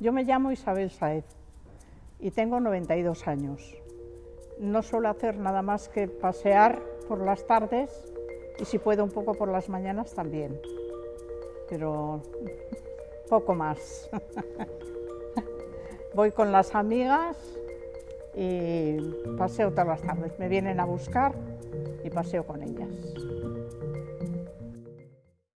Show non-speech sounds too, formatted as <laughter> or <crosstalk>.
Yo me llamo Isabel Saez y tengo 92 años. No suelo hacer nada más que pasear por las tardes y si puedo un poco por las mañanas también, pero <laughs> poco más. <laughs> Voy con las amigas y paseo todas las tardes. Me vienen a buscar y paseo con ellas.